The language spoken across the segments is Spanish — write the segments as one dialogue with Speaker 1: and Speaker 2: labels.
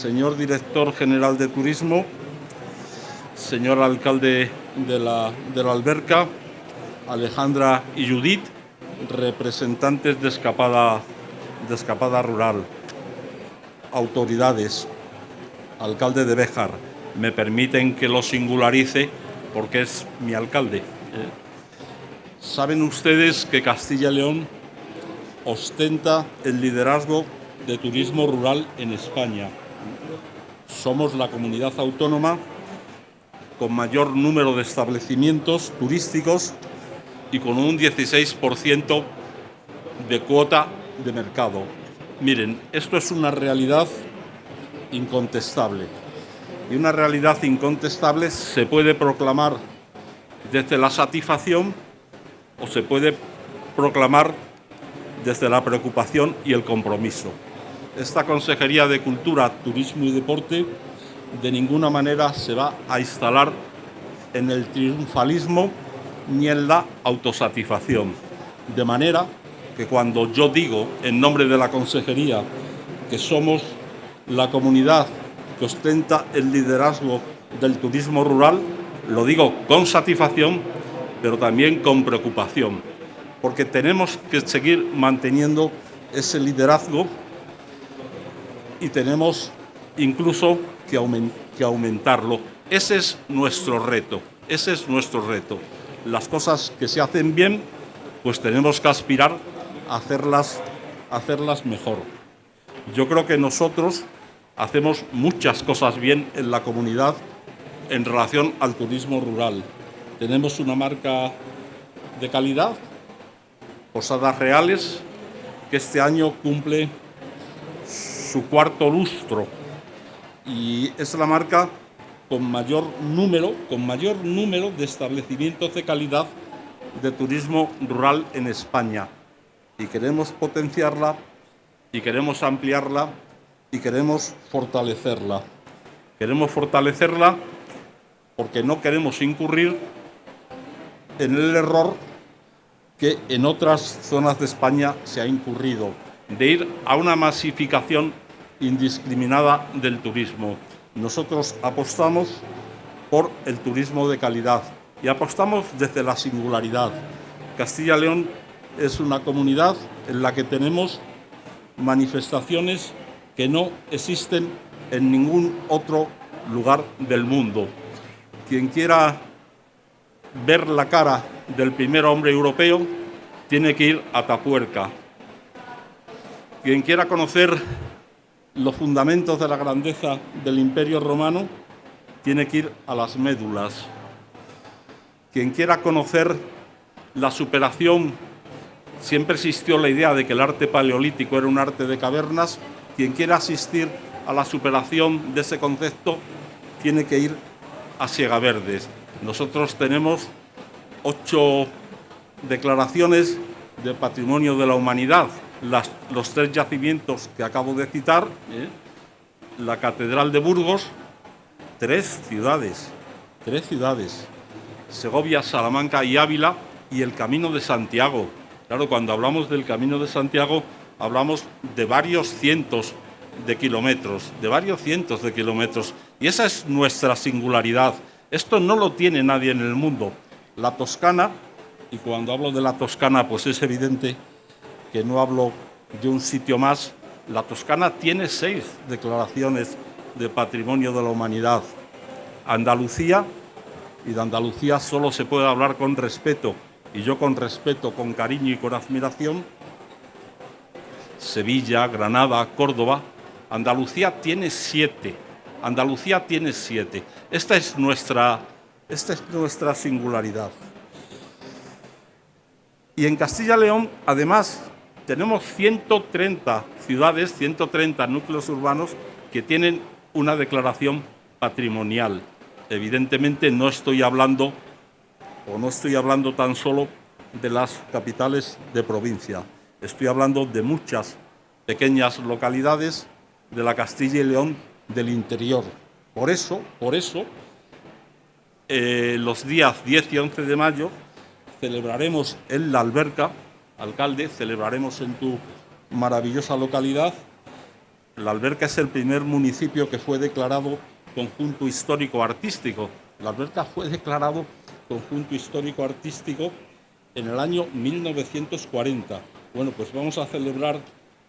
Speaker 1: señor director general de turismo, señor alcalde de la, Alberca, Alejandra y Judith, representantes de Escapada, de Escapada Rural, autoridades, alcalde de Béjar, me permiten que lo singularice porque es mi alcalde. Eh, Saben ustedes que Castilla y León ostenta el liderazgo de turismo rural en España. Somos la comunidad autónoma con mayor número de establecimientos turísticos y con un 16% de cuota de mercado. Miren, esto es una realidad incontestable. Y una realidad incontestable se puede proclamar desde la satisfacción o se puede proclamar desde la preocupación y el compromiso. Esta Consejería de Cultura, Turismo y Deporte de ninguna manera se va a instalar en el triunfalismo ni en la autosatisfacción. De manera que cuando yo digo en nombre de la Consejería que somos la comunidad que ostenta el liderazgo del turismo rural, lo digo con satisfacción, pero también con preocupación, porque tenemos que seguir manteniendo ese liderazgo y tenemos incluso que, aumentarlo. Ese es nuestro reto, ese es nuestro reto. Las cosas que se hacen bien, pues tenemos que aspirar a hacerlas, a hacerlas mejor. Yo creo que nosotros hacemos muchas cosas bien en la comunidad en relación al turismo rural. Tenemos una marca de calidad, Posadas Reales, que este año cumple su cuarto lustro y es la marca con mayor número, con mayor número de establecimientos de calidad de turismo rural en España. Y queremos potenciarla y queremos ampliarla y queremos fortalecerla. Queremos fortalecerla porque no queremos incurrir en el error que en otras zonas de España se ha incurrido, de ir a una masificación indiscriminada del turismo. Nosotros apostamos por el turismo de calidad y apostamos desde la singularidad. Castilla León es una comunidad en la que tenemos manifestaciones que no existen en ningún otro lugar del mundo. Quien quiera ver la cara del primer hombre europeo tiene que ir a Tapuerca. Quien quiera conocer los fundamentos de la grandeza del Imperio Romano tiene que ir a las médulas. Quien quiera conocer la superación, siempre existió la idea de que el arte paleolítico era un arte de cavernas, quien quiera asistir a la superación de ese concepto tiene que ir a Siega Verdes. Nosotros tenemos ocho declaraciones de patrimonio de la humanidad los tres yacimientos que acabo de citar, ¿eh? la Catedral de Burgos, tres ciudades, tres ciudades, Segovia, Salamanca y Ávila, y el Camino de Santiago. Claro, cuando hablamos del Camino de Santiago, hablamos de varios cientos de kilómetros, de varios cientos de kilómetros, y esa es nuestra singularidad. Esto no lo tiene nadie en el mundo. La Toscana, y cuando hablo de la Toscana, pues es evidente que no hablo de un sitio más, la Toscana tiene seis declaraciones de patrimonio de la humanidad. Andalucía, y de Andalucía solo se puede hablar con respeto, y yo con respeto, con cariño y con admiración, Sevilla, Granada, Córdoba, Andalucía tiene siete. Andalucía tiene siete. Esta es nuestra, esta es nuestra singularidad. Y en Castilla y León, además, tenemos 130 ciudades, 130 núcleos urbanos que tienen una declaración patrimonial. Evidentemente no estoy hablando o no estoy hablando tan solo de las capitales de provincia. Estoy hablando de muchas pequeñas localidades de la Castilla y León del interior. Por eso, por eso, eh, los días 10 y 11 de mayo celebraremos en la alberca alcalde, celebraremos en tu maravillosa localidad La Alberca es el primer municipio que fue declarado conjunto histórico artístico. La Alberca fue declarado conjunto histórico artístico en el año 1940. Bueno, pues vamos a celebrar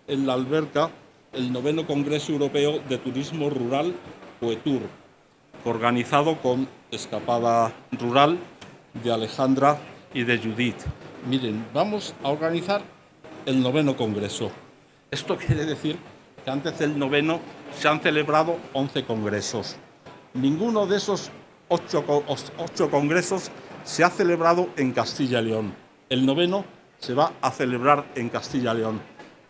Speaker 1: en la Alberca el noveno Congreso Europeo de Turismo Rural Poetur, organizado con Escapada Rural de Alejandra y de Judith. Miren, vamos a organizar el noveno Congreso. Esto quiere decir que antes del noveno se han celebrado 11 congresos. Ninguno de esos ocho, ocho congresos se ha celebrado en Castilla y León. El noveno se va a celebrar en Castilla y León.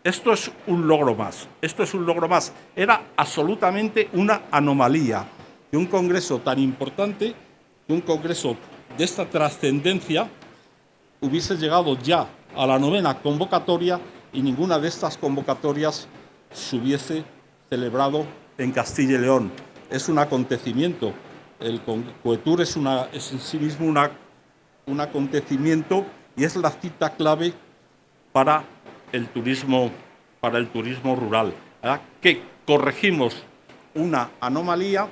Speaker 1: Esto es un logro más, esto es un logro más. Era absolutamente una anomalía que un congreso tan importante, que un congreso de esta trascendencia, hubiese llegado ya a la novena convocatoria y ninguna de estas convocatorias se hubiese celebrado en Castilla y León. Es un acontecimiento. El Coetur es, en sí mismo un acontecimiento y es la cita clave para el turismo, para el turismo rural, que corregimos una anomalía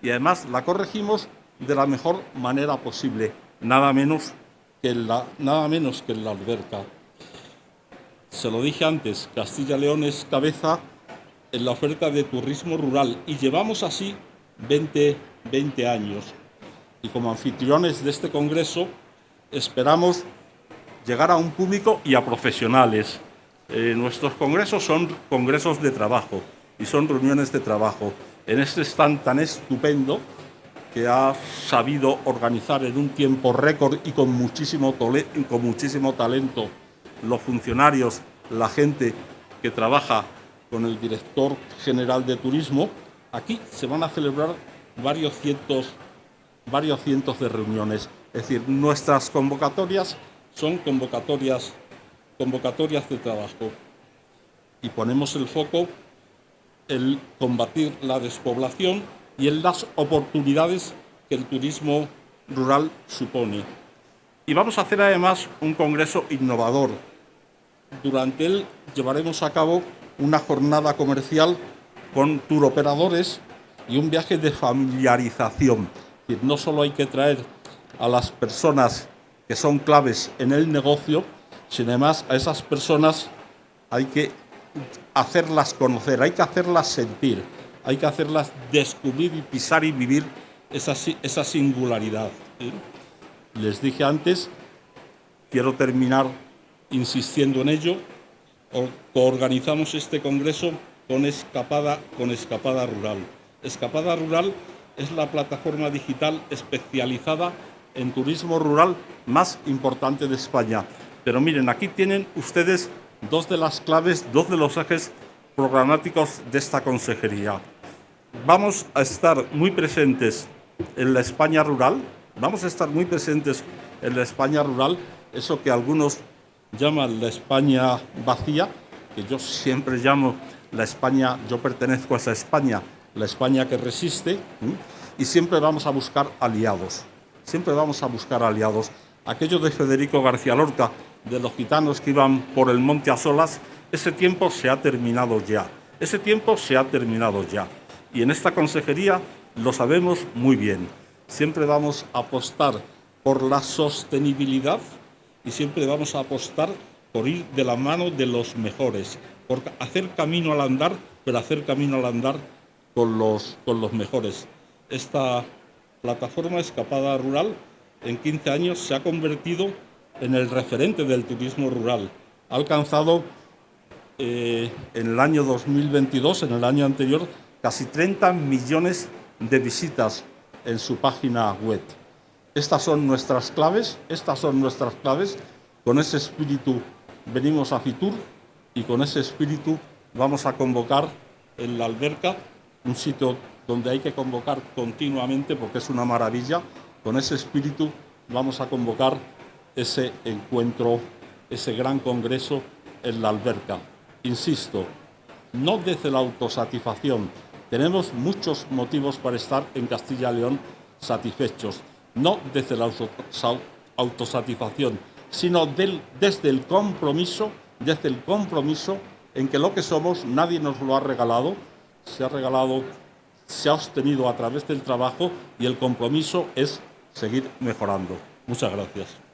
Speaker 1: y además la corregimos de la mejor manera posible, nada menos que la, nada menos que en la alberca. Se lo dije antes, Castilla León es cabeza en la oferta de turismo rural y llevamos así 20, 20 años. Y como anfitriones de este congreso esperamos llegar a un público y a profesionales. Eh, nuestros congresos son congresos de trabajo y son reuniones de trabajo. En este stand tan estupendo que ha sabido organizar en un tiempo récord y con muchísimo, con muchísimo talento los funcionarios, la gente que trabaja con el director general de turismo, aquí se van a celebrar varios cientos, varios cientos de reuniones. Es decir, nuestras convocatorias son convocatorias convocatorias de trabajo y ponemos el foco en combatir la despoblación y en las oportunidades que el turismo rural supone. Y vamos a hacer además un congreso innovador. Durante él llevaremos a cabo una jornada comercial con turoperadores y un viaje de familiarización. no solo hay que traer a las personas que son claves en el negocio, sin además, a esas personas hay que hacerlas conocer, hay que hacerlas sentir, hay que hacerlas descubrir y pisar y vivir esa, esa singularidad. Les dije antes, quiero terminar insistiendo en ello, organizamos este congreso con Escapada, con Escapada Rural. Escapada Rural es la plataforma digital especializada en turismo rural más importante de España. Pero miren, aquí tienen ustedes dos de las claves, dos de los ejes programáticos de esta consejería. Vamos a estar muy presentes en la España rural, vamos a estar muy presentes en la España rural, eso que algunos llaman la España vacía, que yo siempre llamo la España, yo pertenezco a esa España, la España que resiste, y siempre vamos a buscar aliados, siempre vamos a buscar aliados. Aquello de Federico García Lorca, de los gitanos que iban por el monte a solas, ese tiempo se ha terminado ya. Ese tiempo se ha terminado ya. Y en esta consejería lo sabemos muy bien. Siempre vamos a apostar por la sostenibilidad y siempre vamos a apostar por ir de la mano de los mejores, por hacer camino al andar, pero hacer camino al andar con los, con los mejores. Esta plataforma Escapada Rural en 15 años se ha convertido en el referente del turismo rural. Ha alcanzado eh, en el año 2022, en el año anterior, casi 30 millones de visitas en su página web. Estas son nuestras claves, estas son nuestras claves. Con ese espíritu venimos a Fitur y con ese espíritu vamos a convocar en la alberca, un sitio donde hay que convocar continuamente porque es una maravilla. Con ese espíritu vamos a convocar ese encuentro, ese gran congreso en la alberca. Insisto, no desde la autosatisfacción. Tenemos muchos motivos para estar en Castilla y León satisfechos, no desde la autosatisfacción, sino desde el compromiso, desde el compromiso en que lo que somos nadie nos lo ha regalado, se ha regalado, se ha obtenido a través del trabajo y el compromiso es seguir mejorando. Muchas gracias.